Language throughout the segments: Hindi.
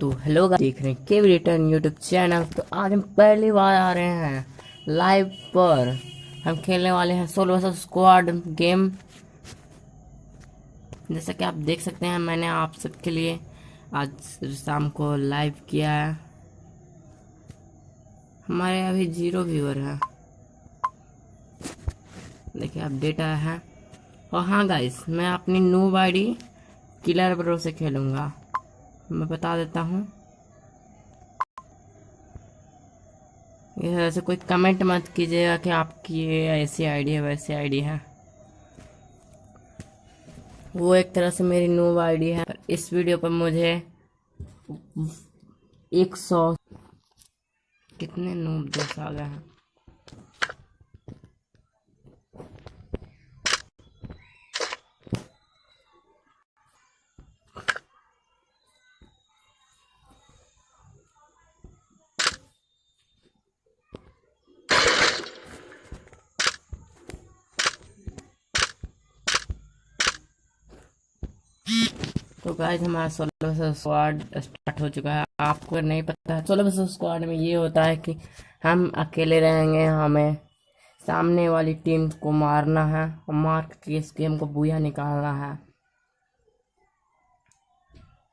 तो हेलो देख रहे हैं के रिटर्न यूट्यूब चैनल तो आज हम पहली बार आ रहे हैं लाइव पर। हम खेलने वाले हैं सोलो वर्सेस स्क्वाड गेम जैसा कि आप देख सकते हैं, मैंने आप सबके लिए आज शाम को लाइव किया है। हमारे अभी ज़ीरो व्यूअर है। देखिए अपडेट आया है। और हाँ गाइस मैं अपनी नूब आईडी किलर ब्रो से खेलूँगा। मैं बता देता हूँ। ऐसे कोई कमेंट मत कीजिएगा कि आपकी ये ऐसी आईडी है वैसी आईडी है। वो एक तरह से मेरी नूब आईडी है। इस वीडियो पर मुझे एक सौ कितने नूब दोस्त आ गए हैं? गाइस हमारा सोलह स्क्वाड स्टार्ट हो चुका है। आपको नहीं पता, सोलह सौ स्क्वाड में ये होता है कि हम अकेले रहेंगे, हमें सामने वाली टीम को मारना है और मार के इस गेम को बुया निकालना है।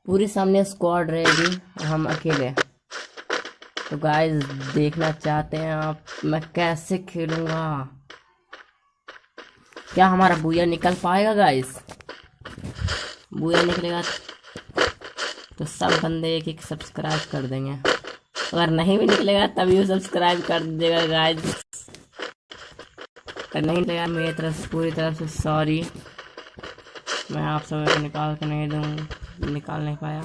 पूरी सामने स्क्वाड रहेगी हम अकेले। तो गाइस देखना चाहते हैं आप, मैं कैसे खेलूँगा? क्या हमारा बुया निकल पाएगा गाइस बुआ निकलेगा तो सब बंदे एक एक सब्सक्राइब कर देंगे। अगर नहीं भी निकलेगा, तभी सब्सक्राइब कर देगा गाइस अगर नहीं निकलेगा, मेरी तरफ़ से, पूरी तरफ़ से सॉरी मैं आप सब निकाल के नहीं दूँ, निकाल नहीं पाया।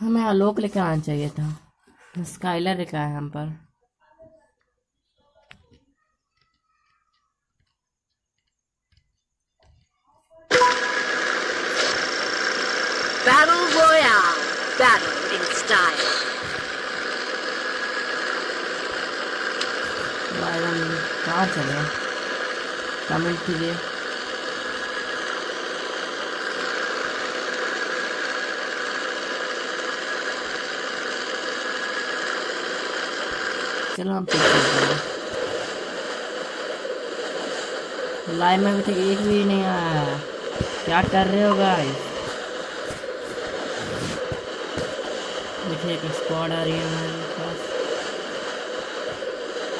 हमें आलोक लेके आना चाहिए था। स्काइलर लेके आया हम पर Battle Royale. Battle in style. भाई हम कहाँ चले कमेंट कीजिए चलो हम लाइव में अभी तक एक भी नहीं आया क्या कर रहे हो गाइस देखिए एक स्क्वाड आ रही है हमारे पास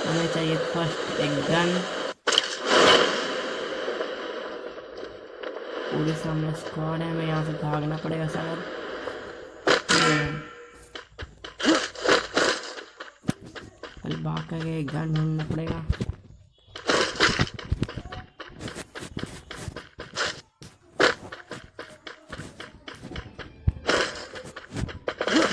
हमें चाहिए फ़र्स्ट एक गन पूरे सामने स्क्वाड है, हमें यहाँ से भागना पड़ेगा शायद. भाग करके गन ढूंढना पड़ेगा ओ भाई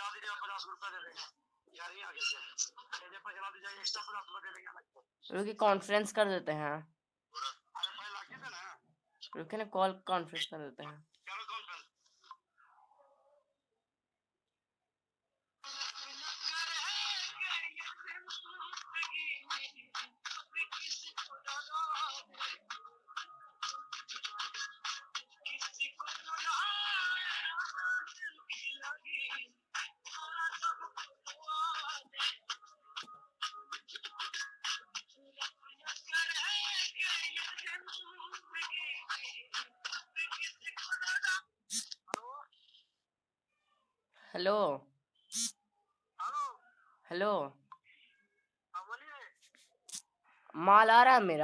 एक्स्ट्रा पचास रुपए दे देंगे। अलग रुकिए कॉन्फ्रेंस कर देते हैं। रुकिए ना। कॉल कॉन्फ्रेंस कर देते हैं।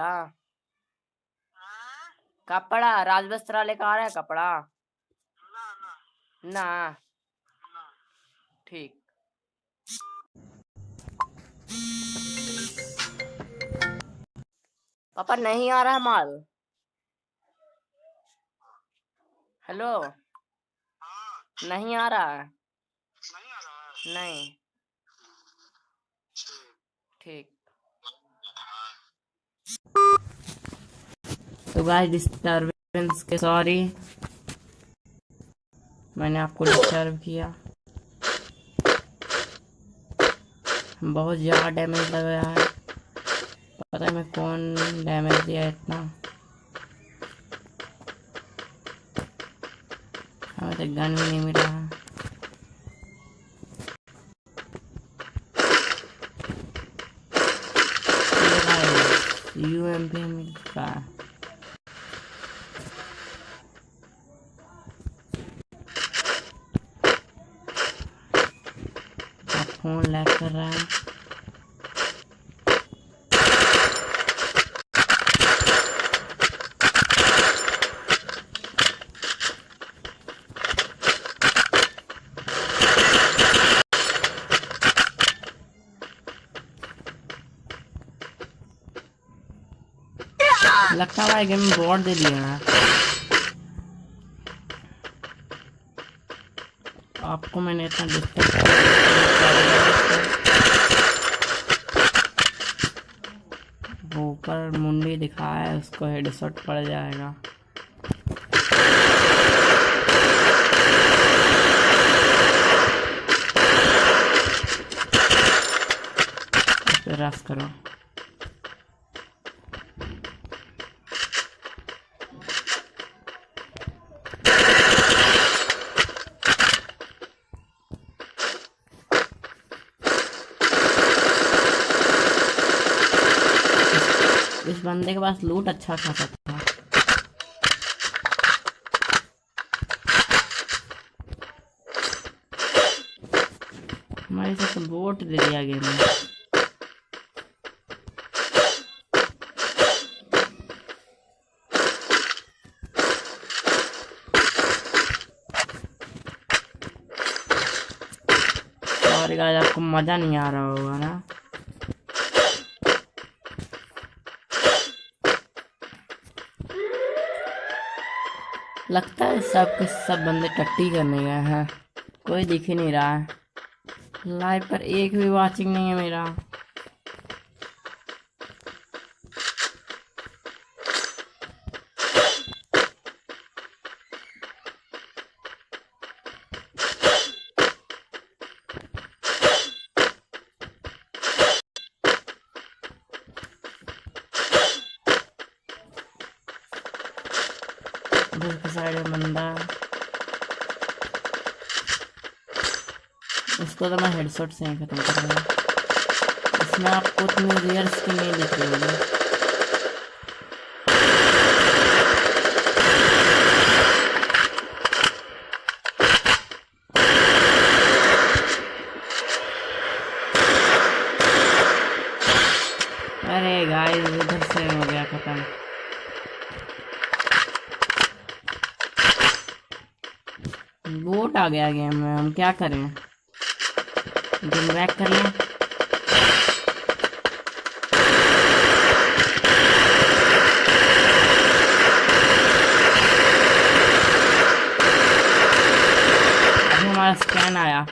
क्या कपड़ा हाँ। राज वस्त्रालय का आ रहा है कपड़ा? हाँ, हाँ। ना ना, ना। ठीक। पापा नहीं आ रहा माल। हेलो। नहीं आ रहा। नहीं ठीक। तो गाइस डिस्टरबेंस के सॉरी मैंने आपको डिस्टर्ब किया। बहुत ज़्यादा डैमेज लग रहा है पता है मैं कौन डैमेज दिया इतना। हमें तो गन भी नहीं मिला। है यू एम पी मिल रहा है अब फ़ोन लैग कर रहा है लगता है गेम में बोर्ड दे दिया। है आपको मैंने इतना वो ऊपर मुंडी दिखाया है उसको हेडशॉट पड़ जाएगा। रस करो इस बंदे के पास लूट अच्छा खासा था। हमारे साथ वोट दे दिया गेम में आपको मज़ा नहीं आ रहा होगा ना? लगता है सब के सब बंदे टट्टी करने गए हैं। कोई दिख ही नहीं रहा है। लाइव पर एक भी वाचिंग नहीं है मेरा। उधर की साइड में बंदा इसको तो मैं हेडसेट से ही खत्म करूँगा इसमें आपको उतनी रियर स्किन नहीं दिख रही होगी अरे गाइस इधर से हो गया खत्म बोट आ गया गेम में हम क्या करें? गेम बैक कर लें? हमारा स्कैन आया।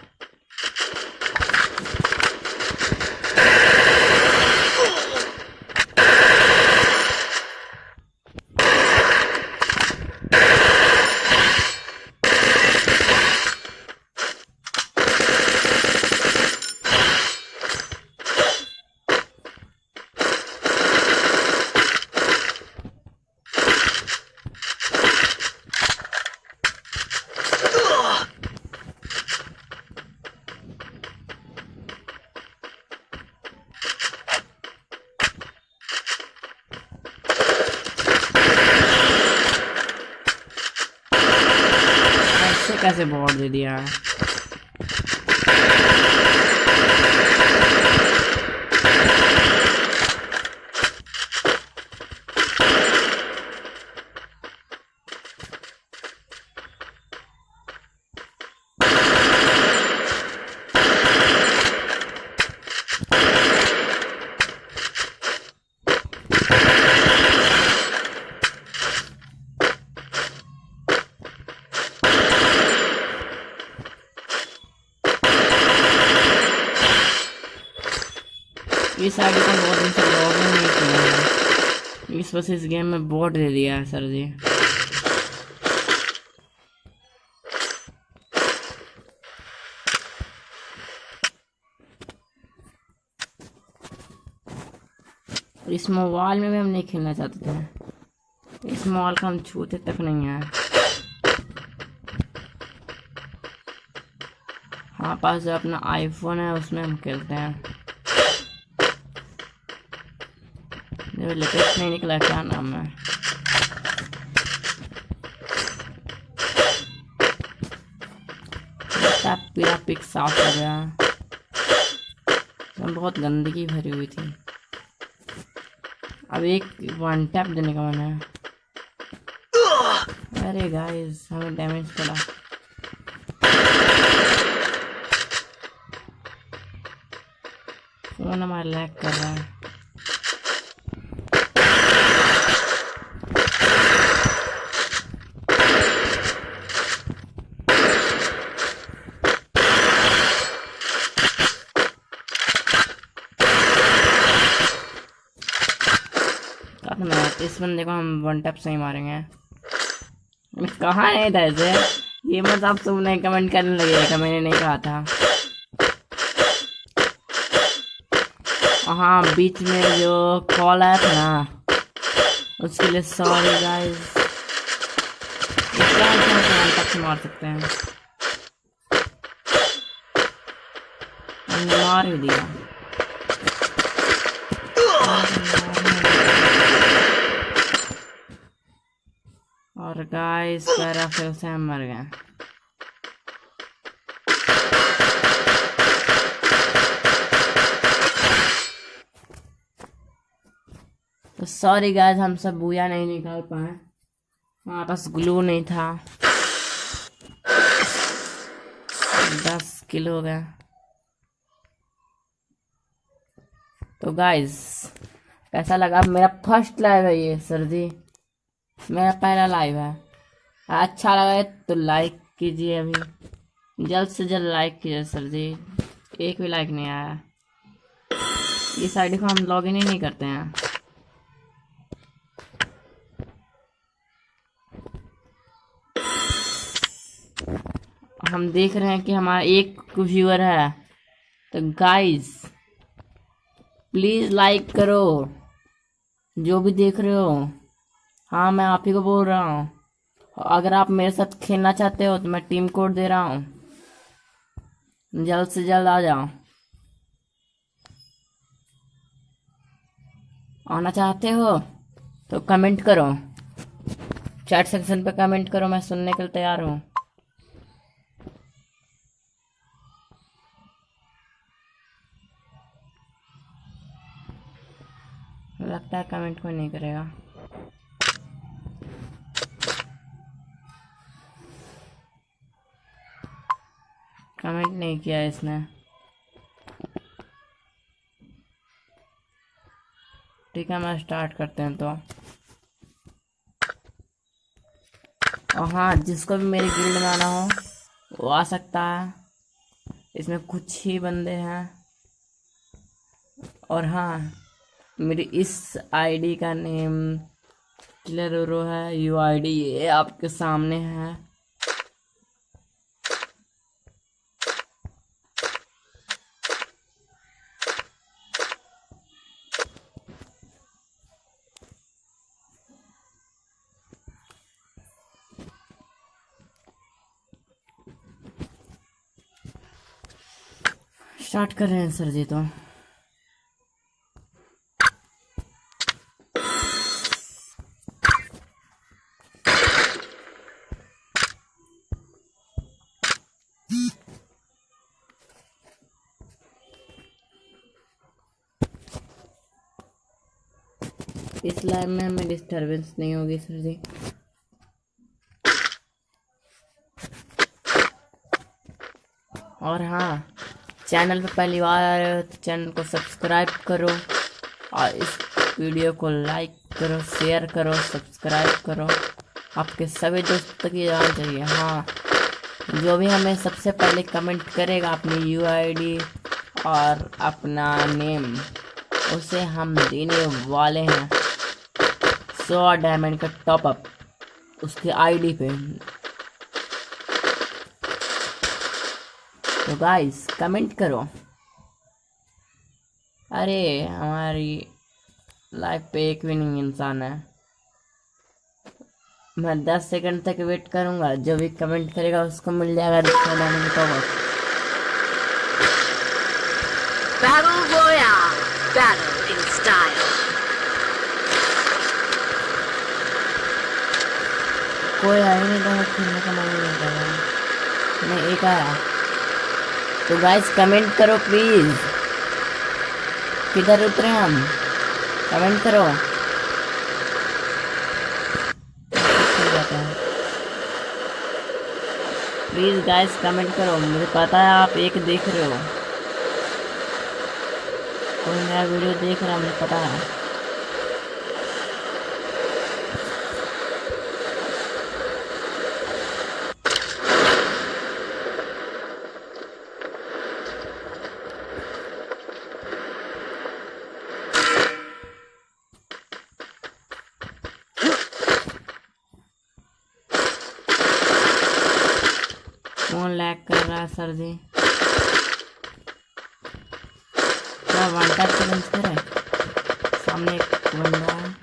बस इस गेम में बोर्ड दे दिया है, सर जी। इस मोबाइल में भी हम नहीं खेलना चाहते थे। इस मोबाइल का हम छूते तक नहीं है। हमारे पास जो अपना आईफोन है, उसमें हम खेलते हैं। जो लेटेस्ट नहीं निकला क्या नाम है पूरा पिक साफ़ हो गया इसमें बहुत गंदगी भरी हुई थी अब एक वन टैप देने का मन है अरे गाइस हमें डैमेज पड़ा फ़ोन हमारा लैग कर रहा है इस बंदे को हम वन टैप से ही मारेंगे। कहाँ है था ऐसे ये मत आप सब नहीं कमेंट करने लगेगा मैंने नहीं कहा था। हाँ बीच में जो कॉल आया था ना, उसके लिए सॉरी गाइस मार सकते हैं। मार ही दिया। गाइस पैरा फिर से हम मर गए तो सॉरी गाइस हम सब बुया नहीं निकाल पाए। हमारे पास ग्लू नहीं था। दस किलो हो गया। तो गाइस कैसा लगा। मेरा फ़र्स्ट लाइव है ये सर जी मेरा पहला लाइव है। अच्छा लगा है तो लाइक कीजिए अभी। जल्द से जल्द लाइक कीजिए सर जी। एक भी लाइक नहीं आया। इस आईडी को हम लॉगिन ही नहीं करते हैं। हम देख रहे हैं कि हमारा एक व्यूअर है। तो गाइस प्लीज़ लाइक करो। जो भी देख रहे हो। हाँ मैं आप ही को बोल रहा हूँ। अगर आप मेरे साथ खेलना चाहते हो तो मैं टीम कोड दे रहा हूँ। जल्द से जल्द आ जाओ। आना चाहते हो तो कमेंट करो। चैट सेक्शन पे कमेंट करो, मैं सुनने के लिए तैयार हूँ। लगता है कमेंट कोई नहीं करेगा। कमेंट नहीं किया इसने। ठीक है, मैं स्टार्ट करते हैं तो। और हाँ जिसको भी मेरी गिल्ड में आना हो, वो आ सकता है। इसमें कुछ ही बंदे हैं। और हाँ मेरी इस आईडी का नेम किलर है। यू आईडी ये आपके सामने है। स्टार्ट कर रहे हैं, सर जी तो। इस लाइव में हमें डिस्टरबेंस नहीं होगी, सर जी। और हाँ चैनल पर पहली बार आ रहे हो तो चैनल को सब्सक्राइब करो और इस वीडियो को लाइक करो शेयर करो सब्सक्राइब करो। आपके सभी दोस्तों ये जाना चाहिए हाँ। जो भी हमें सबसे पहले कमेंट करेगा, अपनी यूआईडी और अपना नेम उसे हम देने वाले हैं। सौ डायमंड का टॉप अप उसके आईडी पे। तो गाइस कमेंट करो अरे हमारी लाइफ पे एक भी नहीं इंसान है मैं दस सेकंड तक वेट करूँगा जो भी कमेंट करेगा उसको मिल जाएगा अप Battle Royale. Battle in style. कोई आया नहीं था खेलने का मन नहीं कर रहा मैं एक आया तो गाइस कमेंट करो प्लीज़ किधर उतरे हम? कमेंट करो. प्लीज़ गाइस कमेंट करो. मुझे पता है आप एक देख रहे हो। कोई नया वीडियो देख रहा मुझे पता है कौन लैग कर दें क्या वन टैप चैलेंज करे सामने एक बंदा है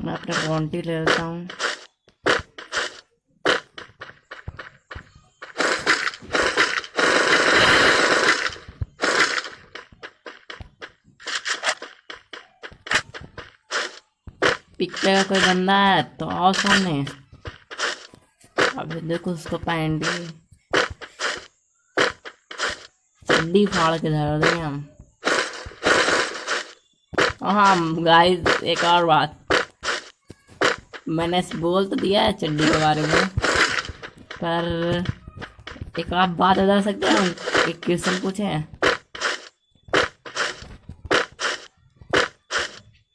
मैं क्वांटी ले लेता हूँ। पिक्चर का कोई बंदा है तो आओ सामने। अभी देखो उसको पैंट चड्डी फाड़ के धर देंगे हम। हाँ गाइस एक और बात। मैंने बोल तो दिया है चड्डी के बारे में, पर एक आप बात बता सकते हैं? एक क्वेश्चन पूछे? हैं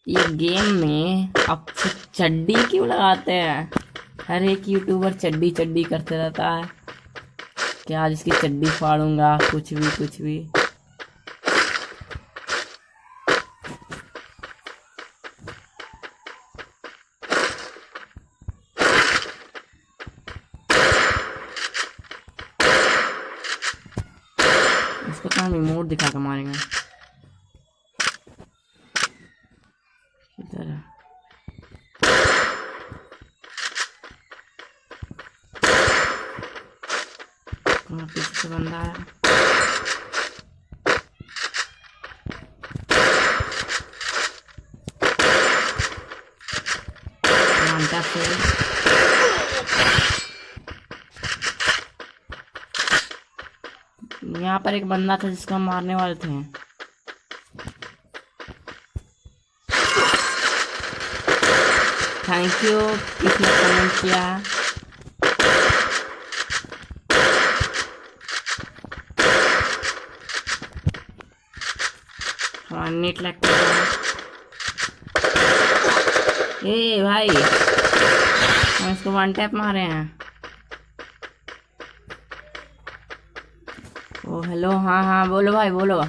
ये गेम में आप चड्डी क्यों लगाते हैं? हर एक यूट्यूबर चड्डी चड्डी करते रहता है। क्या आज इसकी चड्डी फाड़ूँगा? कुछ भी कुछ भी। तो हम दिखा के मारेंगे इधर है। कहाँ पीछे से बंदा है घंटा से यहाँ पर एक बंदा था जिसको हम मारने वाले थे। थैंक यू किसने कमेंट किया। हाँ नेट लगता है। ए, भाई, हम इसको वन टैप मारे हैं। ओ हेलो हाँ हाँ बोलो भाई बोलो।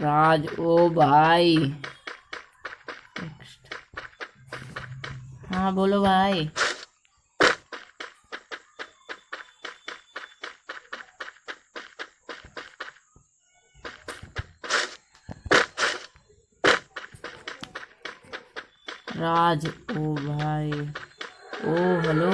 राज ओ भाई। हाँ बोलो भाई। राज। ओ भाई। ओ हेलो।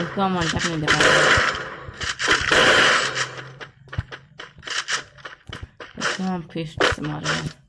इसका मन तक नहीं दिखा हम फिस्ट से मारेंगे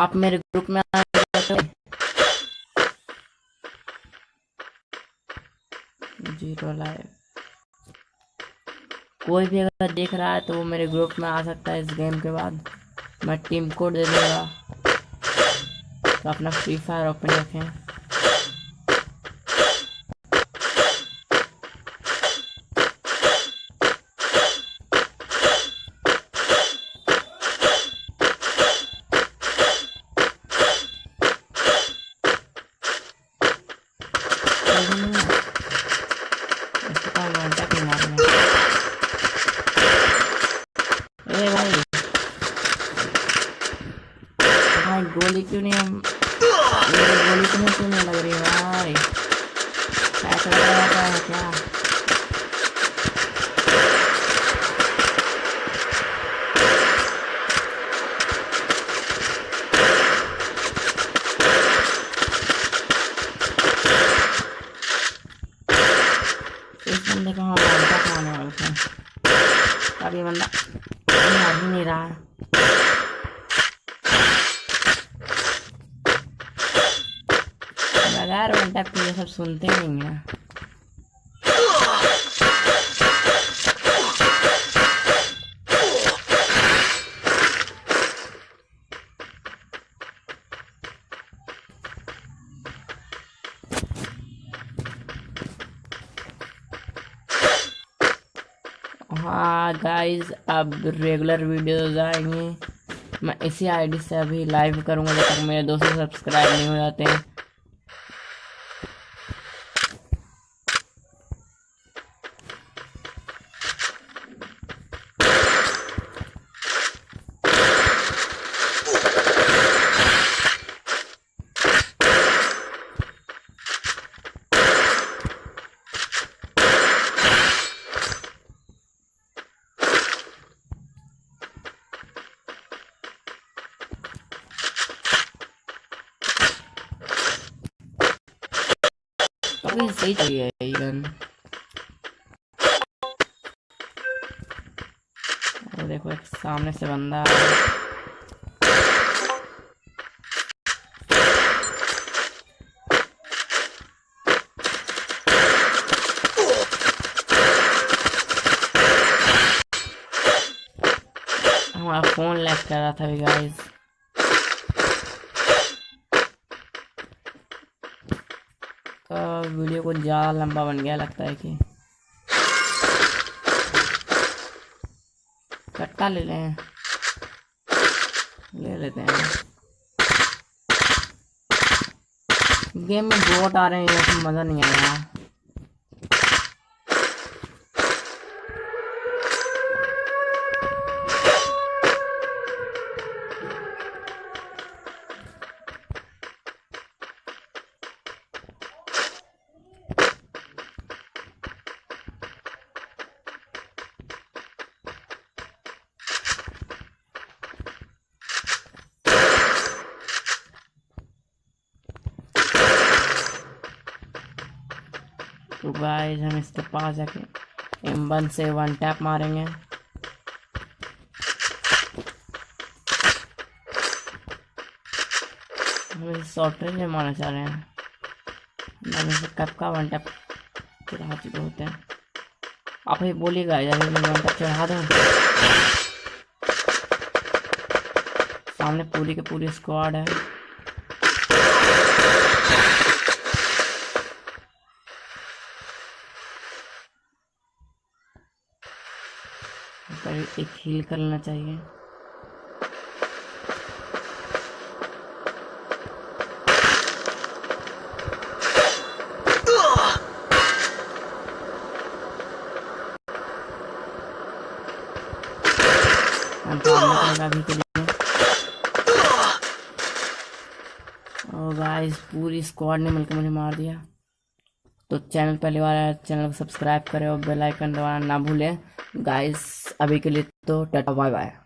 आप मेरे ग्रुप में आ ज़ीरो लाइव। कोई भी अगर देख रहा है तो वो मेरे ग्रुप में आ सकता है इस गेम के बाद। मैं टीम कोड दे दूँगा तो अपना फ्री फायर ओपन रखें। ए भाई भाई गोली क्यों नहीं हम गोली क्यों नहीं लग रही भाई ऐसा क्या इस बंदे को हम one tap मारने वाले थे अब ये बंदा मार ही नहीं रहा है बगैर वन टैप के ये सब सुनते नहीं है। हाँ गाइस अब रेगुलर वीडियोस आएँगे। मैं इसी आईडी से अभी लाइव करूँगा जब तक मेरे 200 सब्सक्राइब नहीं हो जाते हैं। चाहिए ये गन और देखो एक सामने से बंदा। हमारा फ़ोन लैग कर रहा था गाइस वीडियो को ज़्यादा लंबा बन गया, लगता है कि कट्टा ले लें। ले लेते हैं। गेम में बोट आ रहे हैं मज़ा नहीं आ तो गाइस हम इसके पास जाके एम वन से वन टैप मारेंगे। शॉर्ट रेंज में मारना चाह रहे हैं। हम कब का वन टैप चढ़ा चुके होते हैं। आप ही बोलिएगा यार मैं वन टैप चढ़ा दूँ। सामने पूरी की पूरी स्क्वाड है। एक हील कर लेना चाहिए हम अभी के लिए। और गाइस पूरी स्क्वाड ने मिलकर मुझे मार दिया। तो चैनल पहली बार चैनल को सब्सक्राइब करें और बेल आइकन दबाना ना भूलें। गाइस अभी के लिए तो टाटा बाय बाय